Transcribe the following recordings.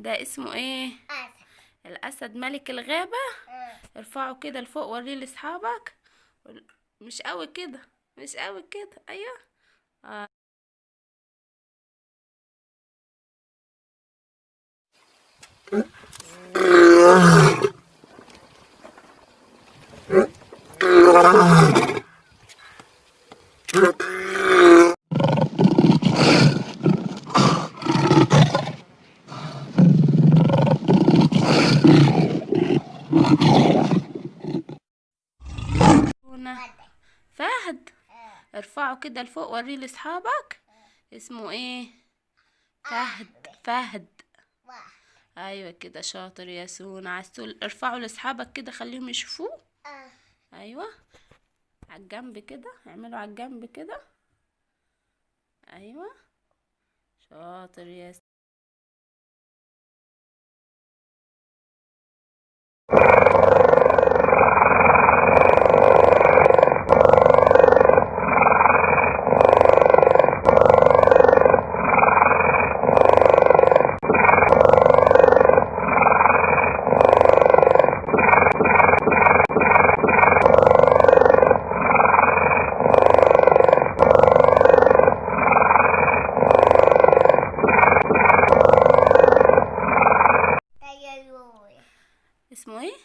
ده اسمه إيه؟ أسد. الأسد ملك الغابة. آه. ارفعه كده لفوق وريه لاصحابك. مش قوي كده مش قوي كده. أيوه. آه. هنا فهد فهد آه. ارفعه كده لفوق وريه لاصحابك. اسمه إيه؟ فهد فهد. أيوه كده شاطر يا سونا عسول ارفعوا لاصحابك كده خليهم يشوفوه. أيوه. على الجنب كده اعملوا على الجنب كده. أيوه. شاطر يا س... ديناصور اسمه إيه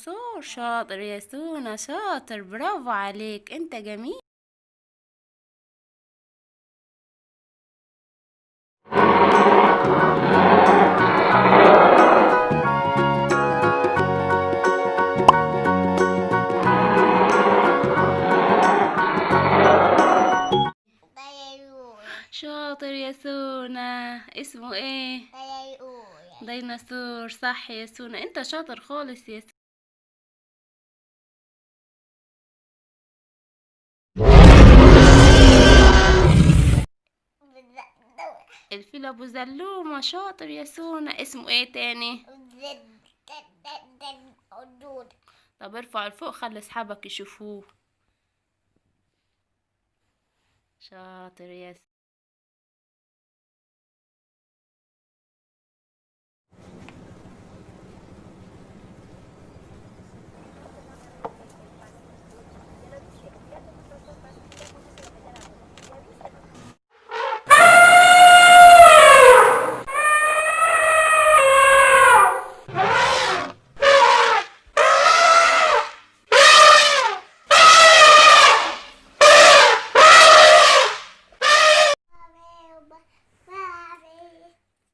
ديناصور شاطر يا سونا شاطر برافو عليك انت جميل. شاطر يا سونا اسمه إيه؟ ديناصور صح يا سونا انت شاطر خالص يا سونا الفيل أبو زلومه شاطر يا سونا اسمه إيه تاني؟ طب ارفع لفوق خلي أصحابك يشوفوه. شاطر يا